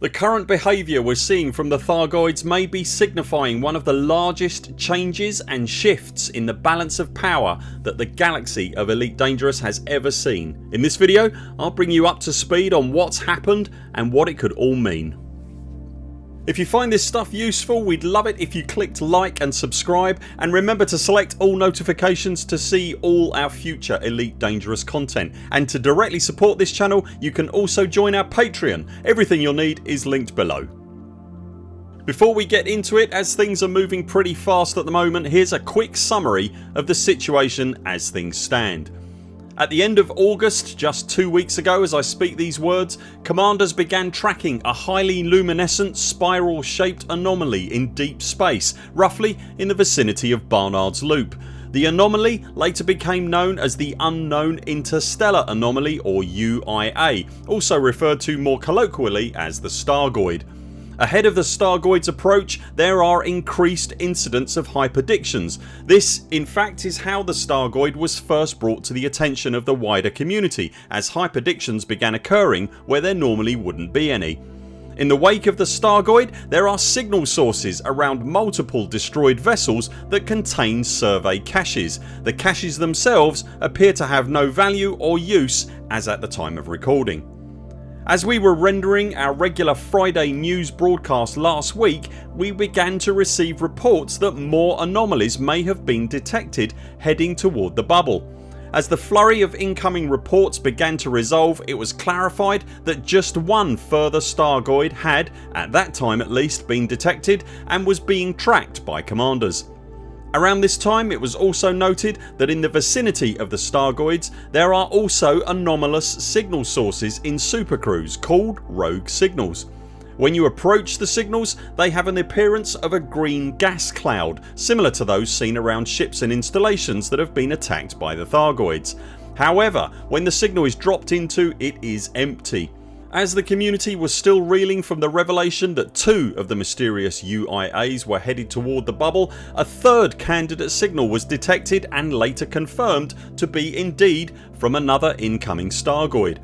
The current behaviour we're seeing from the Thargoids may be signifying one of the largest changes and shifts in the balance of power that the galaxy of Elite Dangerous has ever seen. In this video I'll bring you up to speed on what's happened and what it could all mean. If you find this stuff useful we'd love it if you clicked like and subscribe and remember to select all notifications to see all our future Elite Dangerous content and to directly support this channel you can also join our Patreon. Everything you'll need is linked below. Before we get into it as things are moving pretty fast at the moment here's a quick summary of the situation as things stand. At the end of August just two weeks ago as I speak these words commanders began tracking a highly luminescent spiral shaped anomaly in deep space roughly in the vicinity of Barnard's Loop. The anomaly later became known as the Unknown Interstellar Anomaly or UIA also referred to more colloquially as the Stargoid. Ahead of the Stargoids approach there are increased incidents of hyperdictions. This in fact is how the Stargoid was first brought to the attention of the wider community as hyperdictions began occurring where there normally wouldn't be any. In the wake of the Stargoid there are signal sources around multiple destroyed vessels that contain survey caches. The caches themselves appear to have no value or use as at the time of recording. As we were rendering our regular Friday news broadcast last week we began to receive reports that more anomalies may have been detected heading toward the bubble. As the flurry of incoming reports began to resolve it was clarified that just one further Stargoid had, at that time at least, been detected and was being tracked by commanders. Around this time it was also noted that in the vicinity of the Stargoids there are also anomalous signal sources in supercruise called rogue signals. When you approach the signals they have an appearance of a green gas cloud similar to those seen around ships and installations that have been attacked by the Thargoids. However when the signal is dropped into it is empty as the community was still reeling from the revelation that two of the mysterious UIAs were headed toward the bubble a third candidate signal was detected and later confirmed to be indeed from another incoming Stargoid.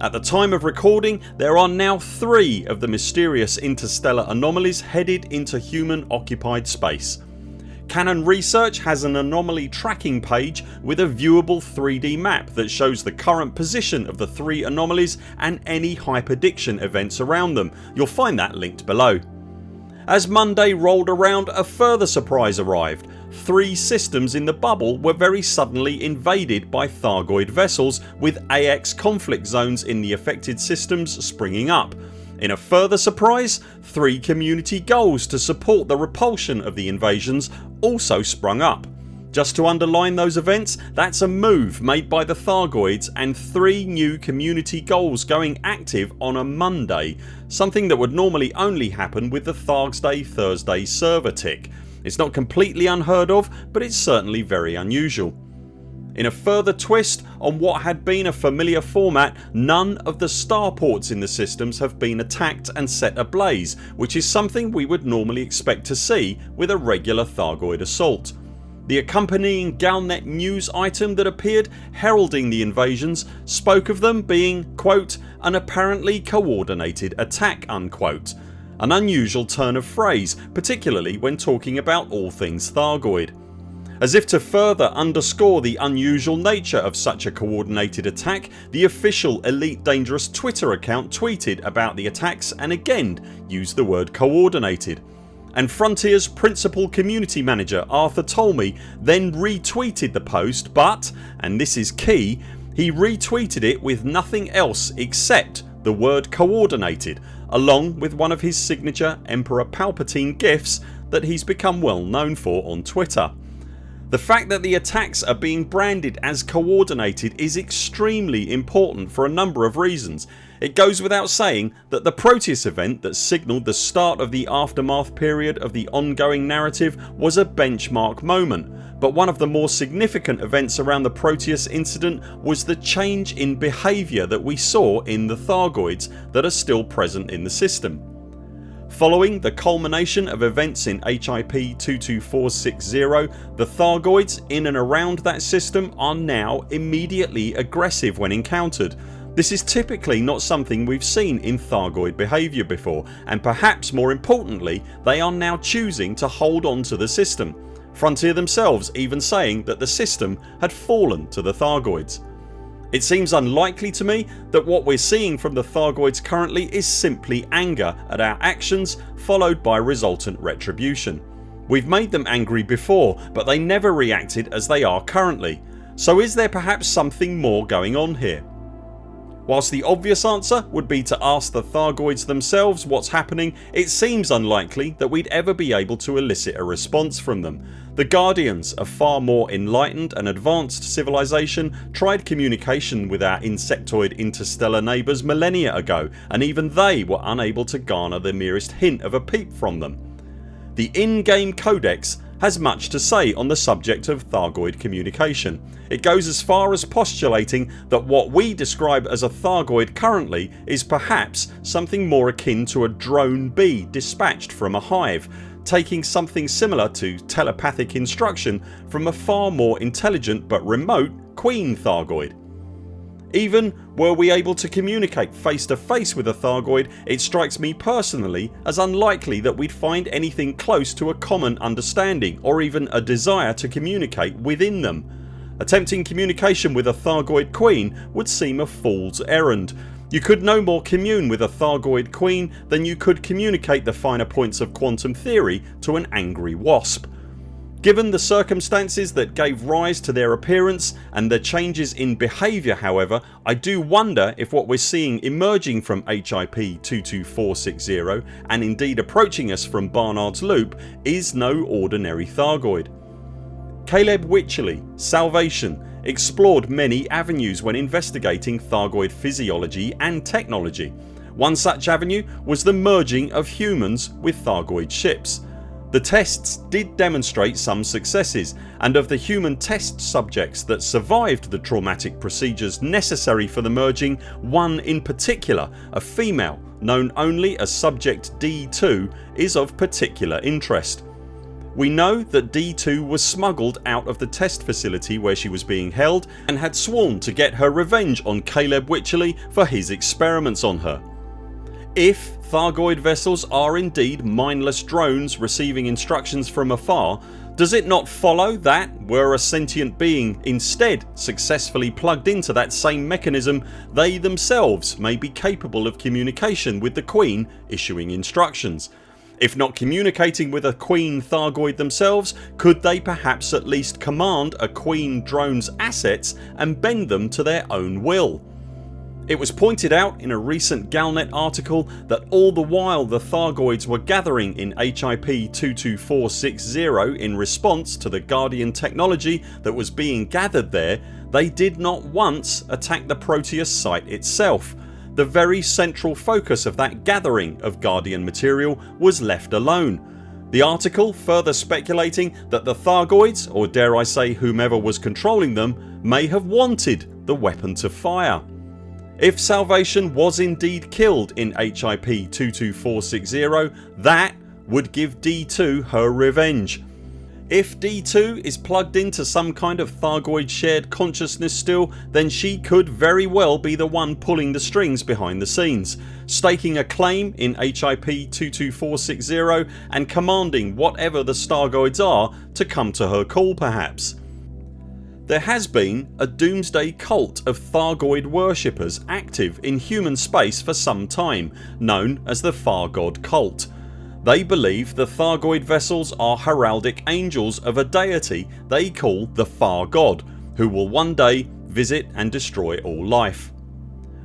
At the time of recording there are now three of the mysterious interstellar anomalies headed into human occupied space. Canonn Research has an anomaly tracking page with a viewable 3D map that shows the current position of the three anomalies and any hyperdiction events around them. You'll find that linked below. As Monday rolled around a further surprise arrived. Three systems in the bubble were very suddenly invaded by Thargoid vessels with AX conflict zones in the affected systems springing up. In a further surprise three community goals to support the repulsion of the invasions also sprung up. Just to underline those events that's a move made by the Thargoids and 3 new community goals going active on a Monday something that would normally only happen with the Thargsday Thursday server tick. It's not completely unheard of but it's certainly very unusual. In a further twist on what had been a familiar format none of the starports in the systems have been attacked and set ablaze which is something we would normally expect to see with a regular Thargoid assault. The accompanying Galnet news item that appeared heralding the invasions spoke of them being quote, an apparently coordinated attack unquote. An unusual turn of phrase particularly when talking about all things Thargoid. As if to further underscore the unusual nature of such a coordinated attack the official Elite Dangerous Twitter account tweeted about the attacks and again used the word coordinated and Frontiers principal community manager Arthur Tolmie then retweeted the post but, and this is key, he retweeted it with nothing else except the word coordinated along with one of his signature Emperor Palpatine gifs that he's become well known for on Twitter. The fact that the attacks are being branded as coordinated is extremely important for a number of reasons. It goes without saying that the Proteus event that signalled the start of the aftermath period of the ongoing narrative was a benchmark moment but one of the more significant events around the Proteus incident was the change in behaviour that we saw in the Thargoids that are still present in the system. Following the culmination of events in HIP 22460 the Thargoids in and around that system are now immediately aggressive when encountered. This is typically not something we've seen in Thargoid behaviour before and perhaps more importantly they are now choosing to hold on to the system, Frontier themselves even saying that the system had fallen to the Thargoids. It seems unlikely to me that what we're seeing from the Thargoids currently is simply anger at our actions followed by resultant retribution. We've made them angry before but they never reacted as they are currently so is there perhaps something more going on here? Whilst the obvious answer would be to ask the Thargoids themselves what's happening it seems unlikely that we'd ever be able to elicit a response from them. The Guardians, a far more enlightened and advanced civilization tried communication with our insectoid interstellar neighbours millennia ago and even they were unable to garner the merest hint of a peep from them. The in-game codex has much to say on the subject of Thargoid communication. It goes as far as postulating that what we describe as a Thargoid currently is perhaps something more akin to a drone bee dispatched from a hive taking something similar to telepathic instruction from a far more intelligent but remote Queen Thargoid. Even were we able to communicate face to face with a Thargoid it strikes me personally as unlikely that we'd find anything close to a common understanding or even a desire to communicate within them. Attempting communication with a Thargoid queen would seem a fool's errand. You could no more commune with a Thargoid queen than you could communicate the finer points of quantum theory to an angry wasp. Given the circumstances that gave rise to their appearance and the changes in behaviour however I do wonder if what we're seeing emerging from HIP 22460 and indeed approaching us from Barnard's Loop is no ordinary Thargoid. Caleb Wycherley, Salvation explored many avenues when investigating Thargoid physiology and technology. One such avenue was the merging of humans with Thargoid ships the tests did demonstrate some successes and of the human test subjects that survived the traumatic procedures necessary for the merging one in particular, a female known only as subject D2 is of particular interest. We know that D2 was smuggled out of the test facility where she was being held and had sworn to get her revenge on Caleb Wycherley for his experiments on her. If Thargoid vessels are indeed mindless drones receiving instructions from afar does it not follow that were a sentient being instead successfully plugged into that same mechanism they themselves may be capable of communication with the Queen issuing instructions? If not communicating with a Queen Thargoid themselves could they perhaps at least command a Queen drone's assets and bend them to their own will? It was pointed out in a recent Galnet article that all the while the Thargoids were gathering in HIP 22460 in response to the Guardian technology that was being gathered there they did not once attack the Proteus site itself. The very central focus of that gathering of Guardian material was left alone. The article further speculating that the Thargoids or dare I say whomever was controlling them may have wanted the weapon to fire. If Salvation was indeed killed in HIP 22460 that would give D2 her revenge. If D2 is plugged into some kind of Thargoid shared consciousness still then she could very well be the one pulling the strings behind the scenes, staking a claim in HIP 22460 and commanding whatever the Stargoids are to come to her call perhaps. There has been a doomsday cult of Thargoid worshippers active in human space for some time known as the Far God cult. They believe the Thargoid vessels are heraldic angels of a deity they call the Far God who will one day visit and destroy all life.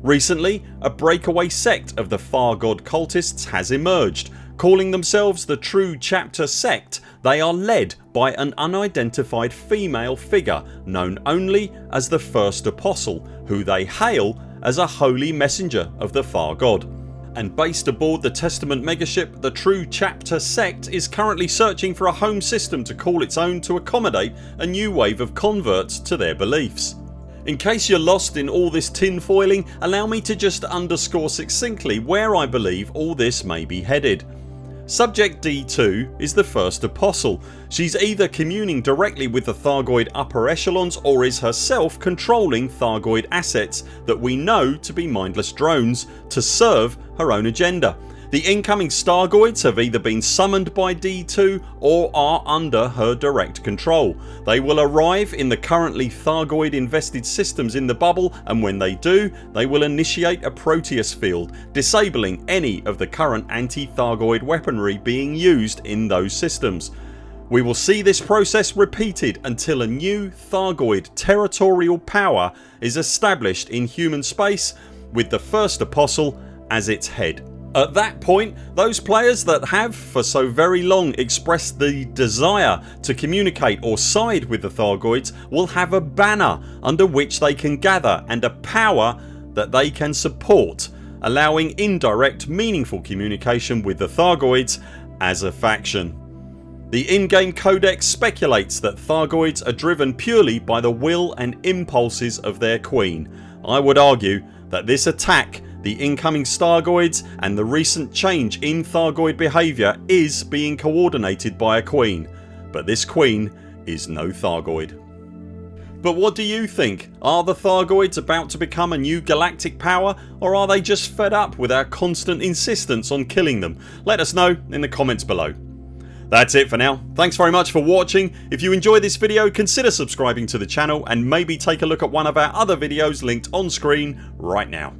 Recently a breakaway sect of the Far God cultists has emerged Calling themselves the True Chapter sect they are led by an unidentified female figure known only as the First Apostle who they hail as a holy messenger of the Far God and based aboard the Testament megaship the True Chapter sect is currently searching for a home system to call its own to accommodate a new wave of converts to their beliefs. In case you're lost in all this tinfoiling allow me to just underscore succinctly where I believe all this may be headed. Subject D2 is the first apostle. She's either communing directly with the Thargoid upper echelons or is herself controlling Thargoid assets that we know to be mindless drones to serve her own agenda. The incoming Stargoids have either been summoned by D2 or are under her direct control. They will arrive in the currently Thargoid invested systems in the bubble and when they do they will initiate a Proteus field disabling any of the current anti-Thargoid weaponry being used in those systems. We will see this process repeated until a new Thargoid territorial power is established in human space with the first apostle as its head. At that point those players that have for so very long expressed the desire to communicate or side with the Thargoids will have a banner under which they can gather and a power that they can support allowing indirect meaningful communication with the Thargoids as a faction. The in-game codex speculates that Thargoids are driven purely by the will and impulses of their queen. I would argue that this attack the incoming Stargoids and the recent change in Thargoid behaviour is being coordinated by a queen but this queen is no Thargoid. But what do you think? Are the Thargoids about to become a new galactic power or are they just fed up with our constant insistence on killing them? Let us know in the comments below. That's it for now. Thanks very much for watching. If you enjoyed this video consider subscribing to the channel and maybe take a look at one of our other videos linked on screen right now.